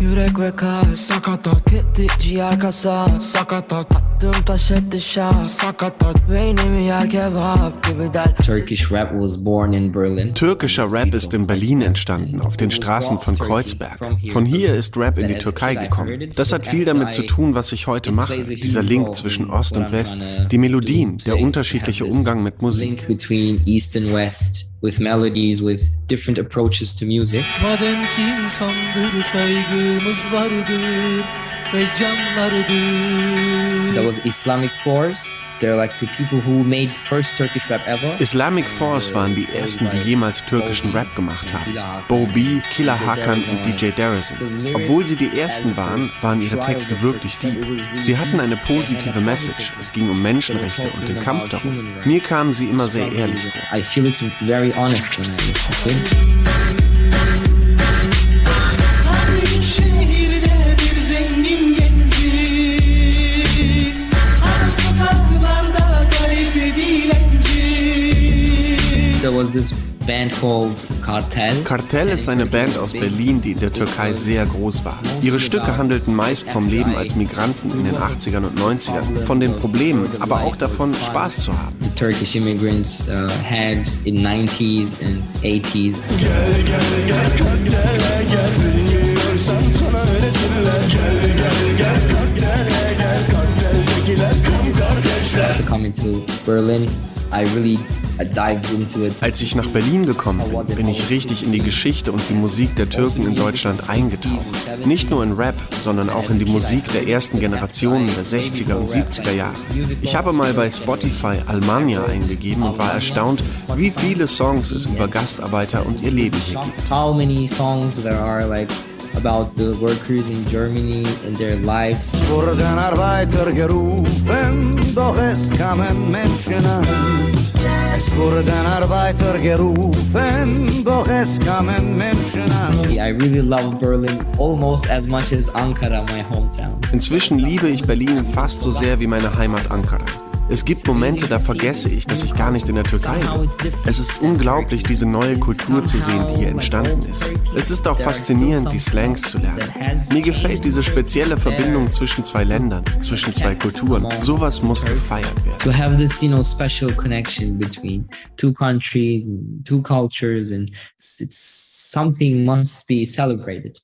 Yürek ve kalp sakatat. Ciğer kasap sakatat Attım taş etti şah sakatat Beynimi yer kebap gibi der Turkish rap was born in Berlin. Türkischer Rap ist in Berlin entstanden, auf den Straßen von Kreuzberg. Von hier ist Rap in die Türkei gekommen. Das hat viel damit zu tun, was ich heute mache. Dieser Link zwischen Ost und West, die Melodien, der unterschiedliche Umgang mit Musik. Link between East and West with melodies, with different approaches to music. Madem ki insandır saygımız vardır There was Islamic Force. They're like the people who made the first Turkish rap ever. Islamic Force waren die ersten, die jemals türkischen Rap gemacht haben. Bo B, Killer Hakan und DJ Darazin. Obwohl sie die ersten waren, waren ihre Texte wirklich deep. Sie hatten eine positive Message. Es ging um Menschenrechte und den Kampf darum. Mir kamen sie immer sehr ehrlich vor. I feel it's very honest when I listen to There was this band called Cartel. Kartell ist eine Band aus Berlin, die in der Türkei sehr groß war. Ihre Stücke handelten meist vom Leben als Migranten in den 80ern und 90ern, von den Problemen, aber auch davon, Spaß zu haben. the Turkish immigrants uh, had in 90s and 80s. Coming to Berlin, I really into. Als ich nach Berlin gekommen bin, bin ich richtig in die Geschichte und die Musik der Türken in Deutschland eingetaucht. Nicht nur in Rap, sondern auch in die Musik der ersten Generationen der 60er und 70er Jahre. Ich habe mal bei Spotify Almania eingegeben und war erstaunt, wie viele Songs es über Gastarbeiter und ihr Leben hier gibt. How many songs there are like about the workers in Germany and their lives. wurden Arbeiter gerufen, doch es kamen Menschen an. Es wurden Arbeiter gerufen, doch es kamen Menschen an. I really love Berlin almost as much as Ankara, my hometown. Inzwischen liebe ich Berlin fast so sehr wie meine Heimat Ankara. Es gibt Momente, da vergesse ich, dass ich gar nicht in der Türkei bin. Es ist unglaublich, diese neue Kultur zu sehen, die hier entstanden ist. Es ist auch faszinierend, die Slangs zu lernen. Mir gefällt diese spezielle Verbindung zwischen zwei Ländern, zwischen zwei Kulturen. Sowas muss gefeiert werden. to have this you know special connection between two countries two cultures and it's something must be celebrated